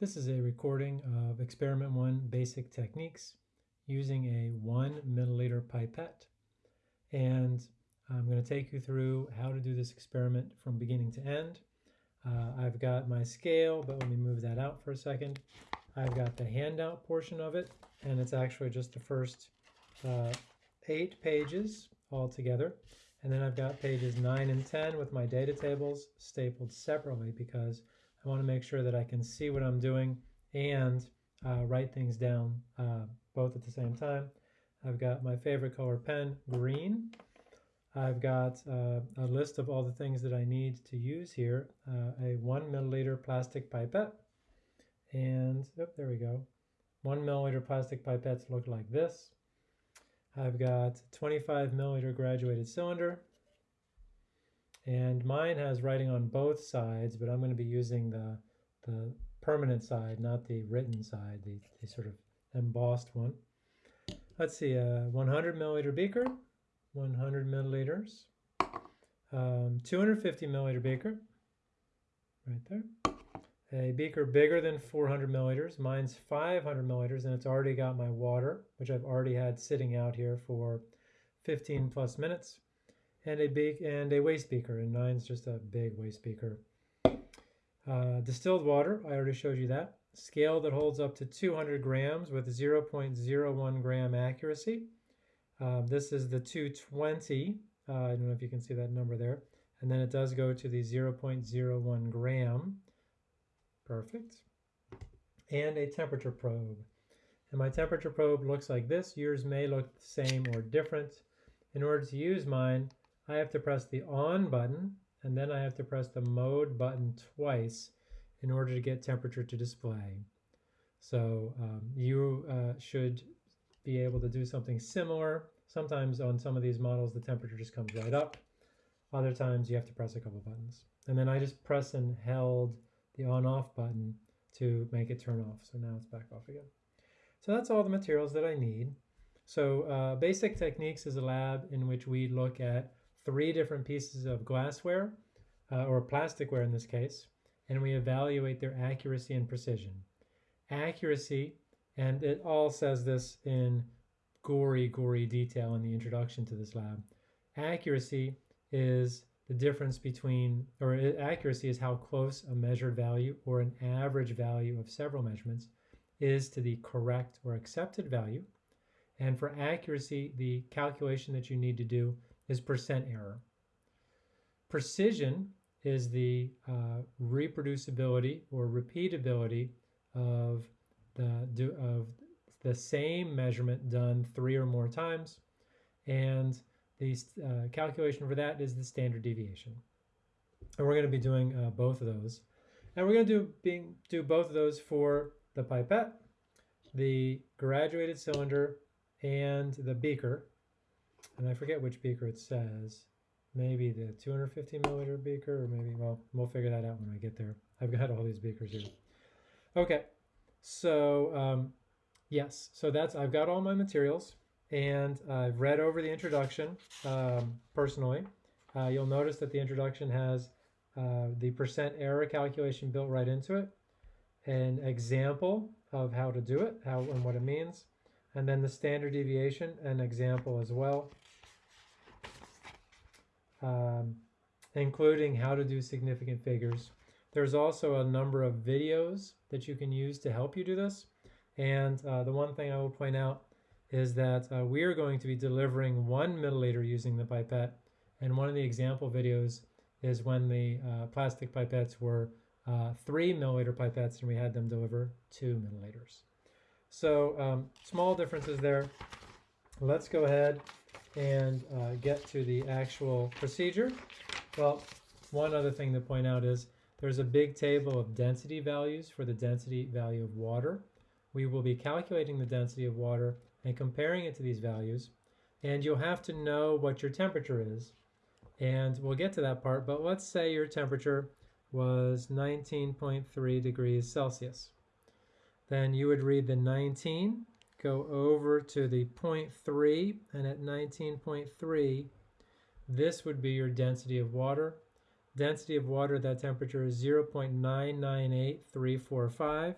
This is a recording of experiment one basic techniques using a one milliliter pipette. And I'm going to take you through how to do this experiment from beginning to end. Uh, I've got my scale, but let me move that out for a second. I've got the handout portion of it, and it's actually just the first uh, eight pages all together. And then I've got pages 9 and 10 with my data tables stapled separately because I want to make sure that I can see what I'm doing and uh, write things down uh, both at the same time. I've got my favorite color pen, green. I've got uh, a list of all the things that I need to use here. Uh, a one milliliter plastic pipette. And, oh, there we go. One milliliter plastic pipettes look like this. I've got 25 milliliter graduated cylinder. And mine has writing on both sides, but I'm going to be using the, the permanent side, not the written side, the, the sort of embossed one. Let's see, a 100 milliliter beaker, 100 milliliters, um, 250 milliliter beaker, right there. A beaker bigger than 400 milliliters. Mine's 500 milliliters, and it's already got my water, which I've already had sitting out here for 15 plus minutes and a big and a waste beaker, and mine's just a big waste beaker. Uh, distilled water, I already showed you that. Scale that holds up to 200 grams with 0.01 gram accuracy. Uh, this is the 220. Uh, I don't know if you can see that number there. And then it does go to the 0.01 gram. Perfect. And a temperature probe. And my temperature probe looks like this. Yours may look the same or different. In order to use mine, I have to press the on button and then I have to press the mode button twice in order to get temperature to display. So um, you uh, should be able to do something similar. Sometimes on some of these models the temperature just comes right up. Other times you have to press a couple buttons. And then I just press and held the on off button to make it turn off. So now it's back off again. So that's all the materials that I need. So uh, Basic Techniques is a lab in which we look at three different pieces of glassware, uh, or plasticware in this case, and we evaluate their accuracy and precision. Accuracy, and it all says this in gory, gory detail in the introduction to this lab. Accuracy is the difference between, or accuracy is how close a measured value or an average value of several measurements is to the correct or accepted value. And for accuracy, the calculation that you need to do is percent error. Precision is the uh, reproducibility or repeatability of the, of the same measurement done three or more times. And the uh, calculation for that is the standard deviation. And we're going to be doing uh, both of those. And we're going to do, being, do both of those for the pipette, the graduated cylinder, and the beaker and I forget which beaker it says. Maybe the 250 milliliter beaker, or maybe, well, we'll figure that out when I get there. I've got all these beakers here. Okay, so um, yes, so that's, I've got all my materials and I've read over the introduction um, personally. Uh, you'll notice that the introduction has uh, the percent error calculation built right into it, an example of how to do it, how and what it means, and then the standard deviation, an example as well um, including how to do significant figures. There's also a number of videos that you can use to help you do this. And uh, the one thing I will point out is that uh, we are going to be delivering one milliliter using the pipette. And one of the example videos is when the uh, plastic pipettes were uh, three milliliter pipettes and we had them deliver two milliliters. So um, small differences there. Let's go ahead and uh, get to the actual procedure. Well, one other thing to point out is there's a big table of density values for the density value of water. We will be calculating the density of water and comparing it to these values. And you'll have to know what your temperature is. And we'll get to that part, but let's say your temperature was 19.3 degrees Celsius. Then you would read the 19 go over to the 0.3 and at 19.3 this would be your density of water. Density of water at that temperature is 0.998345 and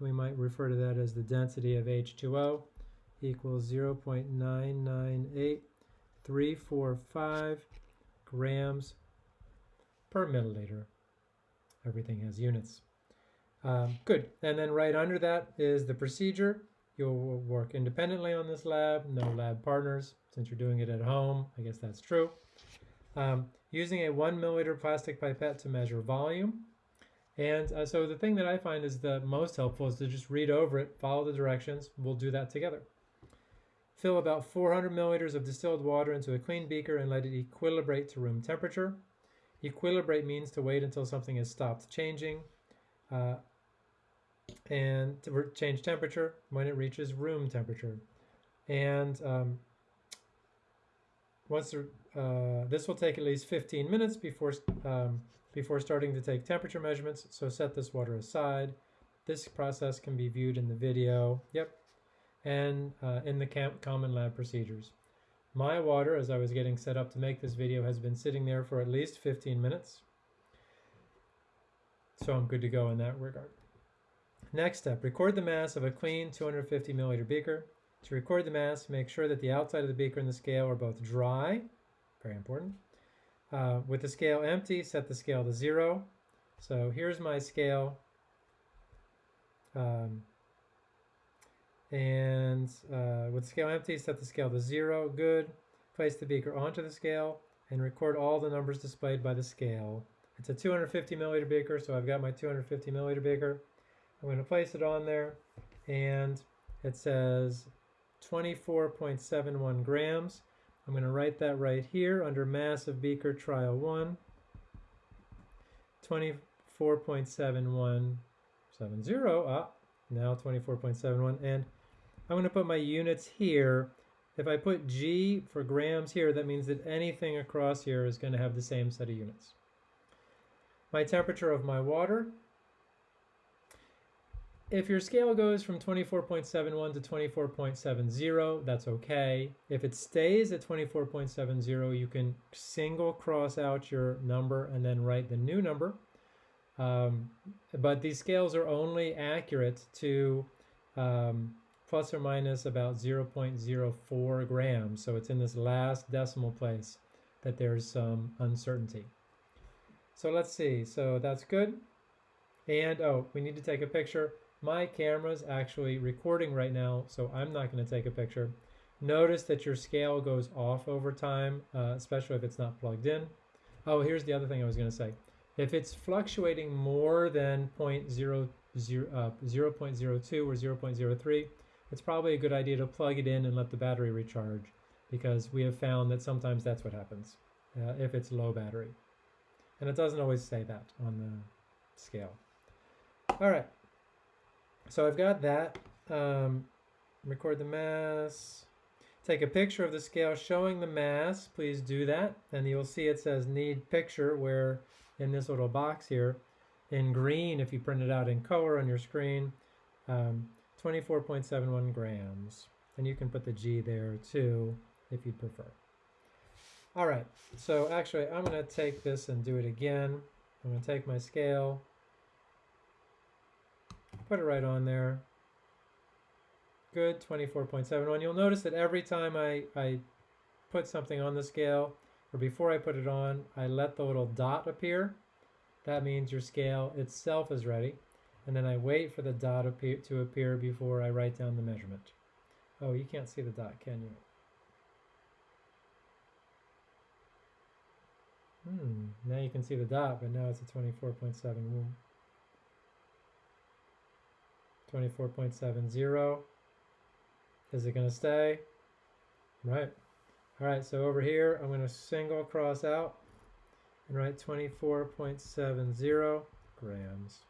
we might refer to that as the density of H2O equals 0.998345 grams per milliliter. Everything has units. Um, good. And then right under that is the procedure. You'll work independently on this lab, no lab partners. Since you're doing it at home, I guess that's true. Um, using a one milliliter plastic pipette to measure volume. And uh, so the thing that I find is the most helpful is to just read over it, follow the directions. We'll do that together. Fill about 400 milliliters of distilled water into a clean beaker and let it equilibrate to room temperature. Equilibrate means to wait until something has stopped changing uh, and to change temperature when it reaches room temperature. And um, once uh, this will take at least 15 minutes before um, before starting to take temperature measurements. So set this water aside. This process can be viewed in the video. Yep, and uh, in the camp common lab procedures. My water, as I was getting set up to make this video, has been sitting there for at least 15 minutes. So I'm good to go in that regard. Next step, record the mass of a clean 250 milliliter beaker. To record the mass, make sure that the outside of the beaker and the scale are both dry, very important. Uh, with the scale empty, set the scale to zero. So here's my scale. Um, and uh, with scale empty, set the scale to zero. Good. Place the beaker onto the scale and record all the numbers displayed by the scale. It's a 250 milliliter beaker, so I've got my 250 milliliter beaker. I'm going to place it on there, and it says 24.71 grams. I'm going to write that right here under mass of beaker trial 1. 24.7170. Ah, now 24.71. And I'm going to put my units here. If I put G for grams here, that means that anything across here is going to have the same set of units. My temperature of my water. If your scale goes from 24.71 to 24.70, that's okay. If it stays at 24.70, you can single cross out your number and then write the new number. Um, but these scales are only accurate to um, plus or minus about 0.04 grams. So it's in this last decimal place that there's some uncertainty. So let's see. So that's good. And oh, we need to take a picture. My camera's actually recording right now, so I'm not going to take a picture. Notice that your scale goes off over time, uh, especially if it's not plugged in. Oh, here's the other thing I was going to say. If it's fluctuating more than 0, 0, uh, 0.02 or 0.03, it's probably a good idea to plug it in and let the battery recharge because we have found that sometimes that's what happens uh, if it's low battery. And it doesn't always say that on the scale. All right, so I've got that. Um, record the mass. Take a picture of the scale showing the mass. Please do that. And you'll see it says need picture where in this little box here in green, if you print it out in color on your screen, um, 24.71 grams. And you can put the G there too, if you prefer. All right, so actually I'm gonna take this and do it again. I'm gonna take my scale, put it right on there. Good, 24.71. You'll notice that every time I, I put something on the scale, or before I put it on, I let the little dot appear. That means your scale itself is ready and then I wait for the dot appear, to appear before I write down the measurement. Oh, you can't see the dot, can you? Hmm, now you can see the dot, but now it's a 24.7. 24.70. Is it going to stay? Right. All right, so over here, I'm going to single cross out and write 24.70 grams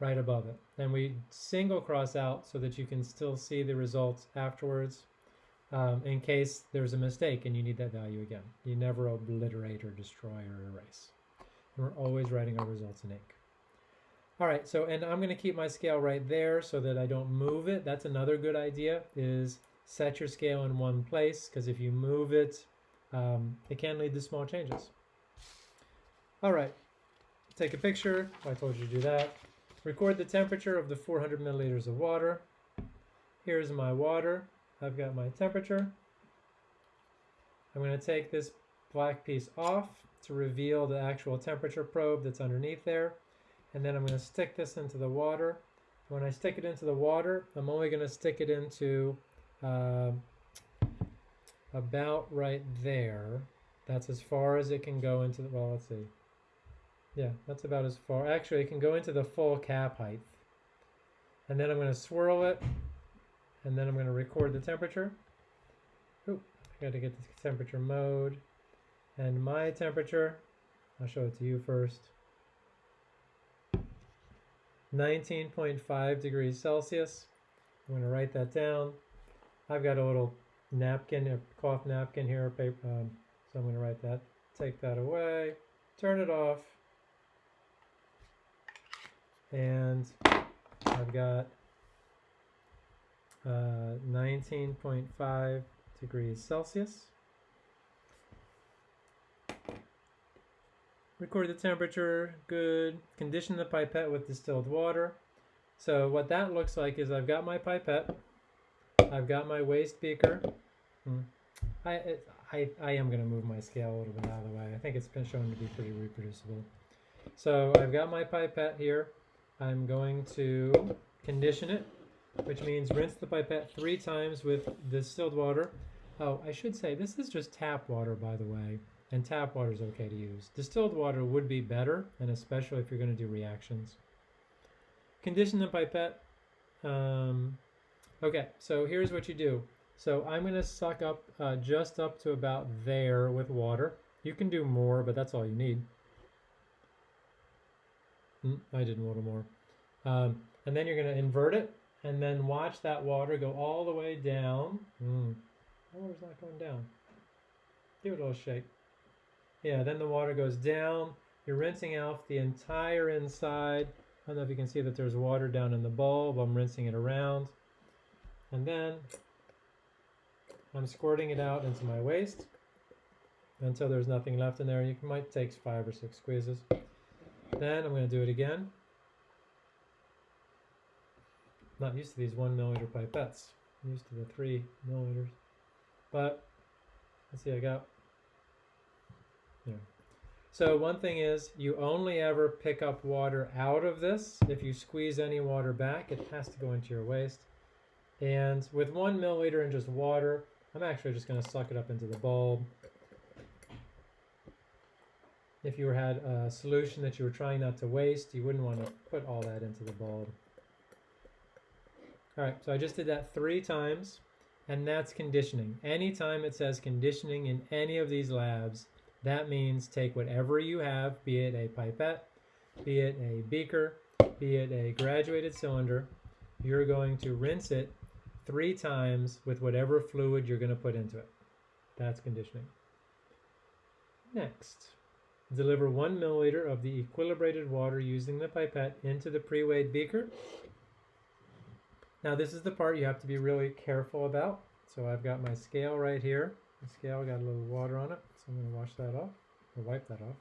right above it. And we single cross out so that you can still see the results afterwards um, in case there's a mistake and you need that value again. You never obliterate or destroy or erase. And we're always writing our results in ink. All right, so, and I'm gonna keep my scale right there so that I don't move it. That's another good idea is set your scale in one place because if you move it, um, it can lead to small changes. All right, take a picture. I told you to do that. record the temperature of the 400 milliliters of water. Here's my water. I've got my temperature. I'm going to take this black piece off to reveal the actual temperature probe that's underneath there. And then I'm going to stick this into the water. When I stick it into the water, I'm only going to stick it into uh, about right there. That's as far as it can go into the, well, let's see. Yeah, that's about as far. Actually, it can go into the full cap height. And then I'm going to swirl it, and then I'm going to record the temperature. Oop, I got to get the temperature mode. And my temperature, I'll show it to you first. 19.5 degrees Celsius. I'm going to write that down. I've got a little napkin, a cloth napkin here, paper, um, so I'm going to write that. Take that away, turn it off, and I've got uh, 19.5 degrees Celsius. Record the temperature, good. Condition the pipette with distilled water. So what that looks like is I've got my pipette, I've got my waste beaker. Hmm. I, it, I, I am going to move my scale a little bit out of the way. I think it's been shown to be pretty reproducible. So I've got my pipette here. I'm going to condition it, which means rinse the pipette three times with distilled water. Oh, I should say this is just tap water, by the way and tap water is okay to use. Distilled water would be better, and especially if you're going to do reactions. Condition the pipette. Um, okay, so here's what you do. So I'm going to suck up uh, just up to about there with water. You can do more, but that's all you need. Mm, I did a little more. Um, and then you're going to invert it, and then watch that water go all the way down. Mm, water's not going down. Give it a little shake. Yeah, then the water goes down. You're rinsing out the entire inside. I don't know if you can see that there's water down in the bulb. I'm rinsing it around. And then I'm squirting it out into my waste until there's nothing left in there. You might take five or six squeezes. Then I'm going to do it again. Not used to these one milliliter pipettes. I'm used to the three milliliters. But let's see, I got yeah. So one thing is you only ever pick up water out of this. If you squeeze any water back, it has to go into your waste. And with one milliliter in just water, I'm actually just going to suck it up into the bulb. If you had a solution that you were trying not to waste, you wouldn't want to put all that into the bulb. All right, so I just did that three times, and that's conditioning. Anytime it says conditioning in any of these labs, that means take whatever you have, be it a pipette, be it a beaker, be it a graduated cylinder, you're going to rinse it three times with whatever fluid you're going to put into it. That's conditioning. Next, deliver one milliliter of the equilibrated water using the pipette into the pre-weighed beaker. Now this is the part you have to be really careful about. So I've got my scale right here. The scale got a little water on it. So I'm going to wash that off, or wipe that off.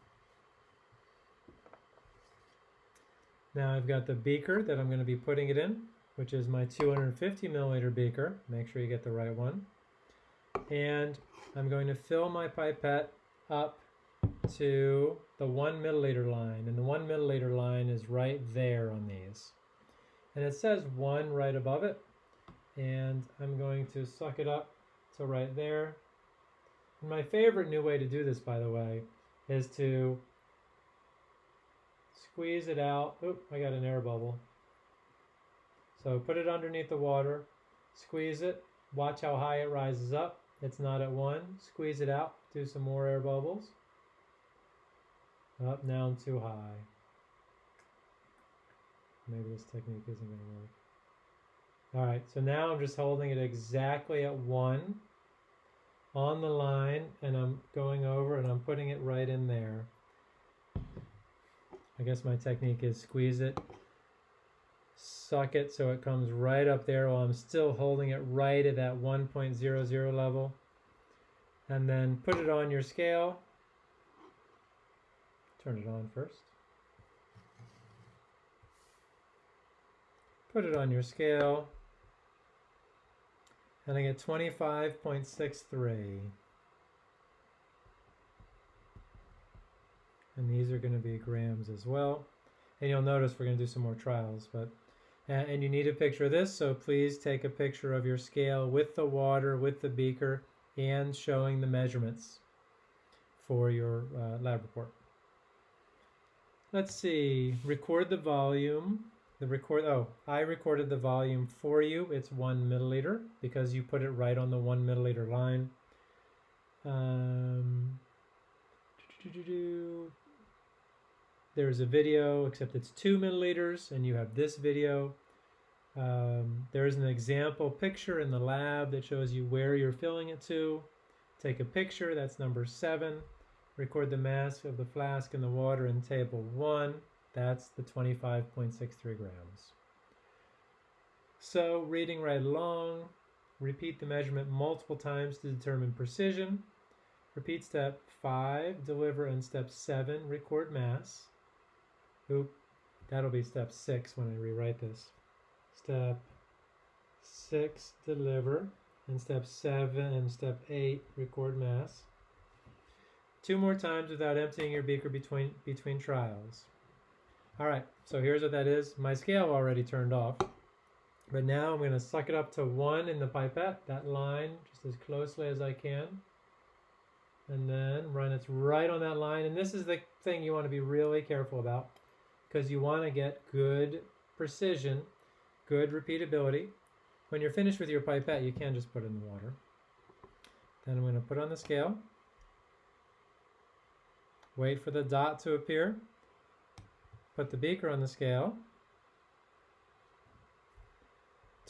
Now I've got the beaker that I'm going to be putting it in, which is my 250 milliliter beaker. Make sure you get the right one. And I'm going to fill my pipette up to the one milliliter line. And the one milliliter line is right there on these. And it says one right above it. And I'm going to suck it up to right there. My favorite new way to do this, by the way, is to squeeze it out. Oop, I got an air bubble. So put it underneath the water, squeeze it, watch how high it rises up. It's not at one. Squeeze it out, do some more air bubbles. Up, down, too high. Maybe this technique isn't going to work. All right, so now I'm just holding it exactly at one on the line and I'm going over and I'm putting it right in there. I guess my technique is squeeze it, suck it so it comes right up there while I'm still holding it right at that 1.00 level. And then put it on your scale. Turn it on first. Put it on your scale. And I get 25.63. And these are going to be grams as well. And you'll notice we're going to do some more trials, but and, you need a picture of this, so please take a picture of your scale with the water, with the beaker, and showing the measurements for your uh, lab report. Let's see, record the volume. The record, oh, I recorded the volume for you. It's one milliliter because you put it right on the one milliliter line. Um, there's a video, except it's two milliliters, and you have this video. Um, there's an example picture in the lab that shows you where you're filling it to. Take a picture, that's number seven. Record the mass of the flask in the water in table one. That's the 25.63 grams. So reading right along, repeat the measurement multiple times to determine precision. Repeat step five, deliver, and step seven, record mass. Oop, that'll be step six when I rewrite this. Step six, deliver. And step seven and step eight, record mass. Two more times without emptying your beaker between, between trials. All right, so here's what that is. My scale already turned off. But now I'm going to suck it up to one in the pipette, that line, just as closely as I can. And then run it right on that line. And this is the thing you want to be really careful about because you want to get good precision, good repeatability. When you're finished with your pipette, you can just put it in the water. Then I'm going to put on the scale. Wait for the dot to appear. Put the beaker on the scale.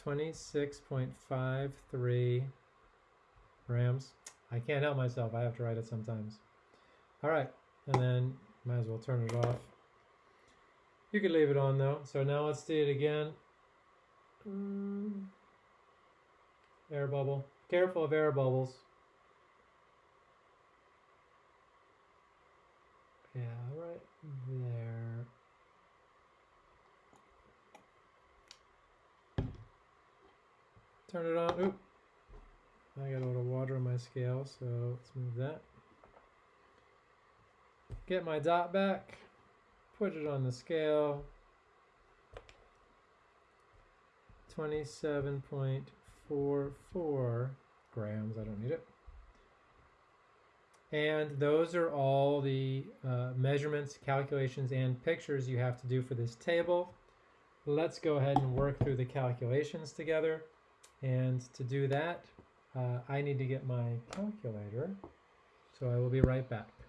26.53 grams. I can't help myself. I have to write it sometimes. All right, and then might as well turn it off. You could leave it on though. So now let's do it again. Mm. Air bubble. Careful of air bubbles. Yeah, right there. Turn it on. Oop. I got a little water on my scale, so let's move that. Get my dot back put it on the scale. 27.44 grams. I don't need it. And those are all the uh, measurements, calculations, and pictures you have to do for this table. Let's go ahead and work through the calculations together. And to do that, uh, I need to get my calculator. So I will be right back.